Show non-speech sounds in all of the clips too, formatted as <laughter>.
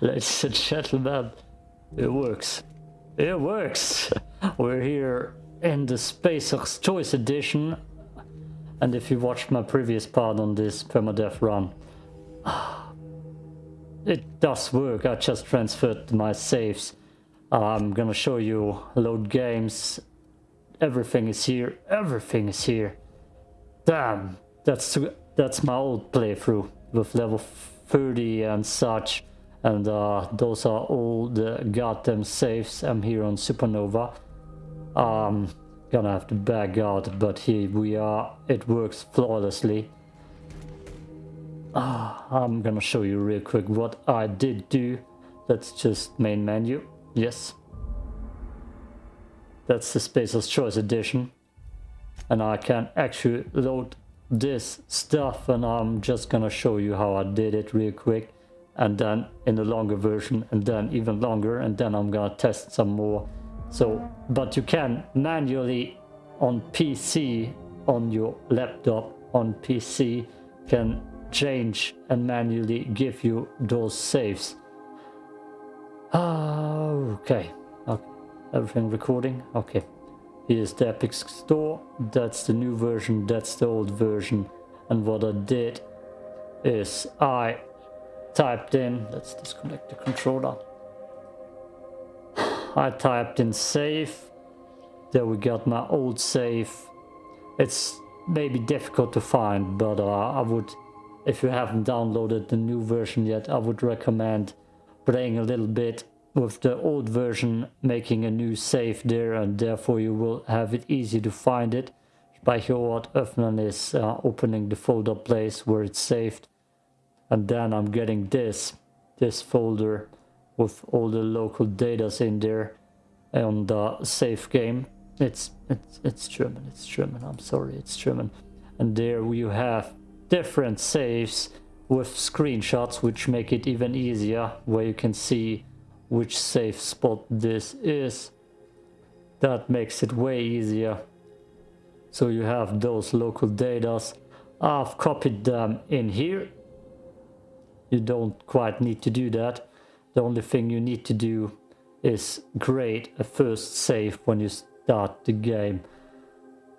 Ladies and gentlemen, it works. It works. <laughs> We're here in the Spacer's Choice Edition. And if you watched my previous part on this permadeath run, <sighs> it does work. I just transferred my saves. I'm gonna show you load games. Everything is here. Everything is here. Damn, that's that's my old playthrough with level 30 and such and uh, those are all the goddamn saves I'm here on Supernova. Um gonna have to back out but here we are. It works flawlessly. Uh, I'm gonna show you real quick what I did do. That's just main menu. Yes. That's the Spacer's Choice edition. And I can actually load this stuff and I'm just gonna show you how I did it real quick and then in the longer version and then even longer and then I'm gonna test some more so but you can manually on PC on your laptop on PC can change and manually give you those saves ah, okay okay everything recording okay Here's the Epic Store. That's the new version. That's the old version. And what I did is I typed in, let's disconnect the controller. I typed in save. There we got my old save. It's maybe difficult to find, but uh, I would, if you haven't downloaded the new version yet, I would recommend playing a little bit with the old version making a new save there and therefore you will have it easy to find it. By here what Öffnen is uh, opening the folder place where it's saved and then I'm getting this, this folder with all the local datas in there on the save game. It's, it's, it's German, it's German, I'm sorry, it's German. And there you have different saves with screenshots which make it even easier where you can see which safe spot this is. That makes it way easier. So you have those local datas. I've copied them in here. You don't quite need to do that. The only thing you need to do is create a first save when you start the game.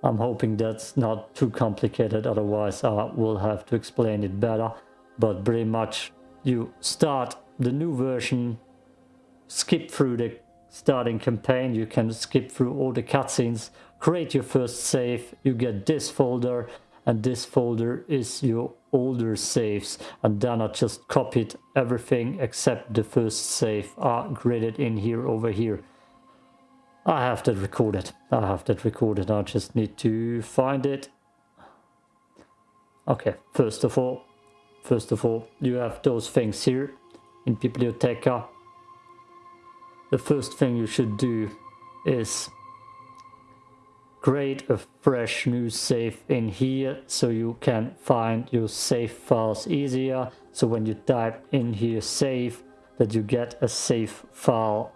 I'm hoping that's not too complicated, otherwise I will have to explain it better. But pretty much you start the new version skip through the starting campaign, you can skip through all the cutscenes, create your first save, you get this folder, and this folder is your older saves, and then I just copied everything except the first save. Are graded in here over here. I have that recorded, I have that recorded, I just need to find it. Okay, first of all, first of all, you have those things here in Biblioteca the first thing you should do is create a fresh new save in here so you can find your save files easier. So when you type in here save that you get a save file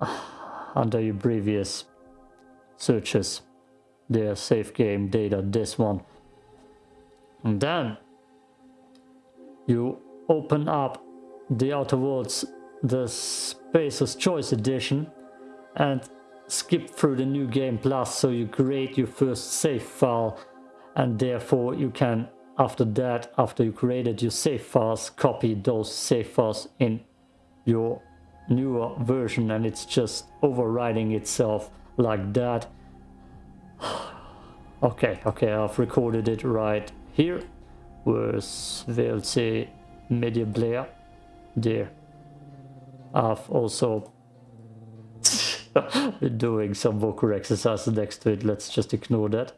<sighs> under your previous searches. The save game data this one. And then you open up the Outer Worlds the Spacer's Choice Edition and skip through the New Game Plus so you create your first save file and therefore you can after that after you created your save files copy those save files in your newer version and it's just overriding itself like that. <sighs> Okay okay I've recorded it right here. Where's VLC media player there. I've also <laughs> doing some vocal exercises next to it. Let's just ignore that.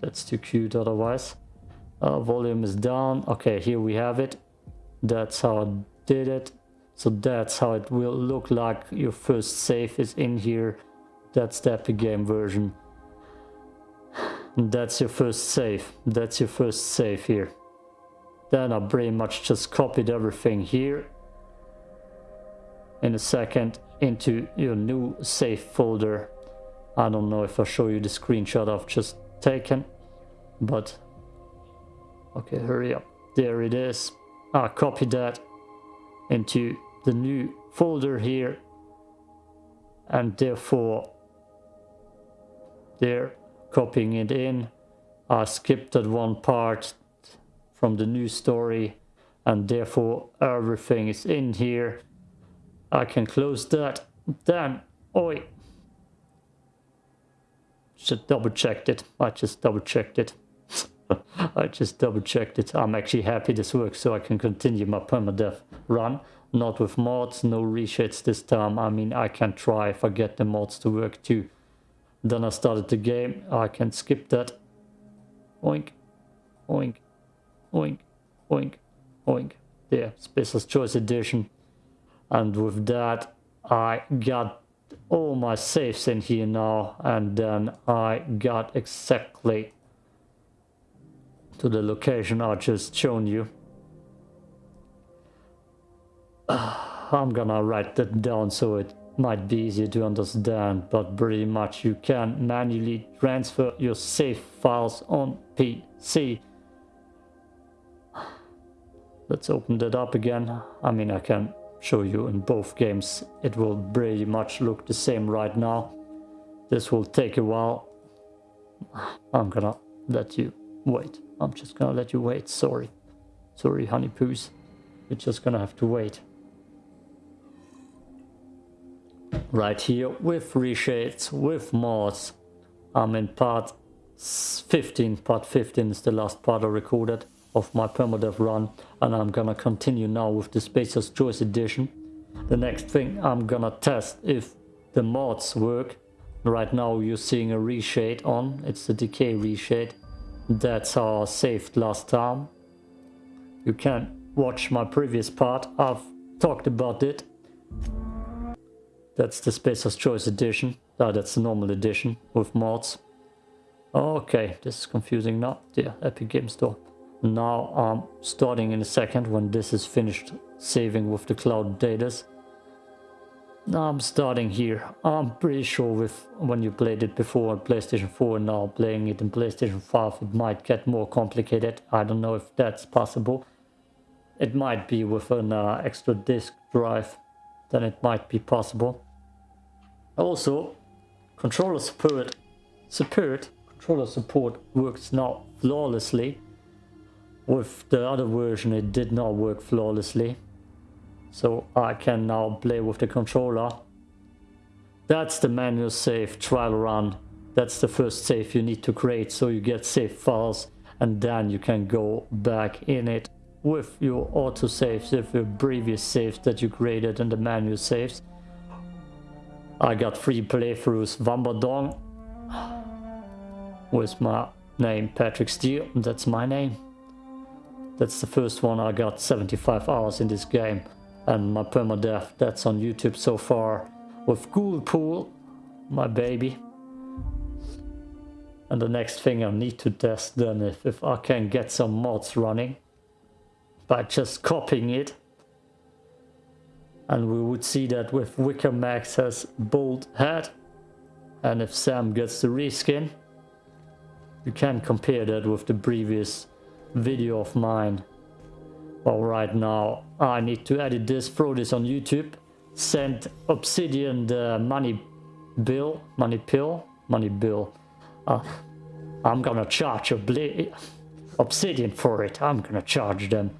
That's too cute otherwise. Uh, volume is down. Okay, here we have it. That's how I did it. So that's how it will look like. Your first save is in here. That's the Epic Game version. <sighs> That's your first save. That's your first save here. Then I pretty much just copied everything here in a second into your new safe folder. I don't know if I show you the screenshot I've just taken, but okay, hurry up. There it is. I copy that into the new folder here and therefore they're copying it in. I skipped that one part from the new story and therefore everything is in here. I can close that. Then, oi. Just double checked it. I just double checked it. <laughs> I just double checked it. I'm actually happy this works so I can continue my permadeath run. Not with mods, no reshades this time. I mean, I can try if I get the mods to work too. Then I started the game. I can skip that. Oink, oink, oink, oink, oink. There, Spacer's Choice Edition. And with that, I got all my saves in here now. And then I got exactly to the location I just shown you. <sighs> I'm gonna write that down so it might be easier to understand, but pretty much you can manually transfer your save files on PC. Let's open that up again. I mean, I can show you in both games. It will pretty much look the same right now. This will take a while. I'm gonna let you wait. I'm just gonna let you wait. Sorry. Sorry, honey poos. You're just gonna have to wait. Right here with reshades, with mods. I'm in part 15. Part 15 is the last part I recorded of my permadeath run. And I'm gonna continue now with the Spacer's Choice edition. The next thing I'm gonna test if the mods work. Right now you're seeing a reshade on. It's the decay reshade. That's I saved last time. You can watch my previous part. I've talked about it. That's the Spacer's Choice edition. Oh, that's the normal edition with mods. Okay, this is confusing now. Yeah, Epic Game Store. Now I'm starting in a second when this is finished saving with the cloud datas. Now I'm starting here. I'm pretty sure with when you played it before on PlayStation 4 and now playing it in PlayStation 5 it might get more complicated. I don't know if that's possible. It might be with an uh, extra disk drive then it might be possible. Also, controller support, support, controller support works now flawlessly. With the other version it did not work flawlessly. So I can now play with the controller. That's the manual save trial run. That's the first save you need to create so you get save files and then you can go back in it with your auto saves, with your previous saves that you created and the manual saves. I got three playthroughs Vambadong <gasps> with my name Patrick Steele, that's my name. That's the first one I got 75 hours in this game and my permadeath that's on YouTube so far with Ghoulpool, my baby. And the next thing I need to test then if, if I can get some mods running by just copying it. And we would see that with Vicar Max has bold head. And if Sam gets the reskin, you can compare that with the previous video of mine. Well, right now I need to edit this, throw this on YouTube, send Obsidian the money bill, money pill, money bill. Uh, I'm gonna charge Obsidian for it. I'm gonna charge them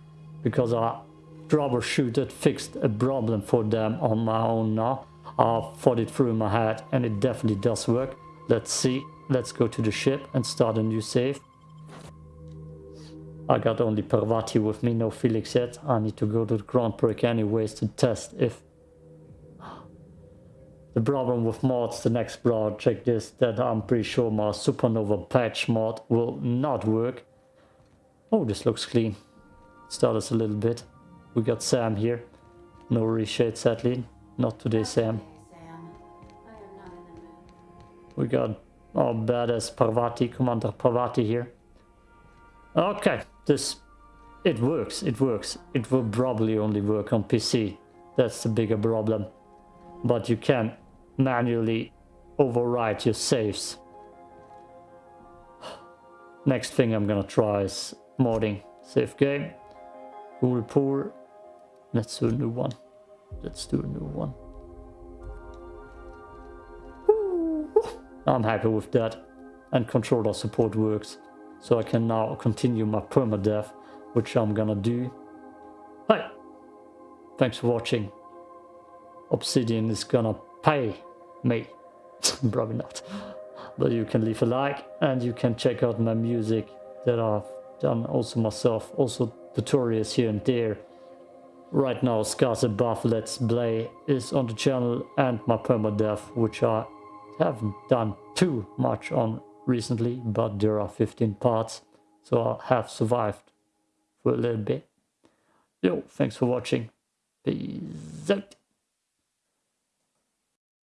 because I troubleshooted, fixed a problem for them on my own now. I thought it through my head and it definitely does work. Let's see. Let's go to the ship and start a new save. I got only Parvati with me, no Felix yet. I need to go to the Grand Break anyways to test if... <gasps> The problem with mods, the next project is that I'm pretty sure my Supernova patch mod will not work. Oh, this looks clean. Start us a little bit. We got Sam here. No reshade sadly. Not today, Sam. We got our badass Parvati, Commander Parvati here. Okay, this... It works, it works. It will probably only work on PC. That's the bigger problem. But you can manually overwrite your saves. Next thing I'm gonna try is modding. Save game. Google Pool. let's do a new one. Let's do a new one. I'm happy with that. And controller support works. So I can now continue my permadeath, which I'm gonna do. Hey! Thanks for watching. Obsidian is gonna pay me. <laughs> Probably not. But you can leave a like and you can check out my music that I've done also myself. Also tutorials here and there. Right now Scars Above Let's Play is on the channel and my permadeath which I haven't done too much on recently but there are 15 parts so I have survived for a little bit. Yo, thanks for watching. Peace out.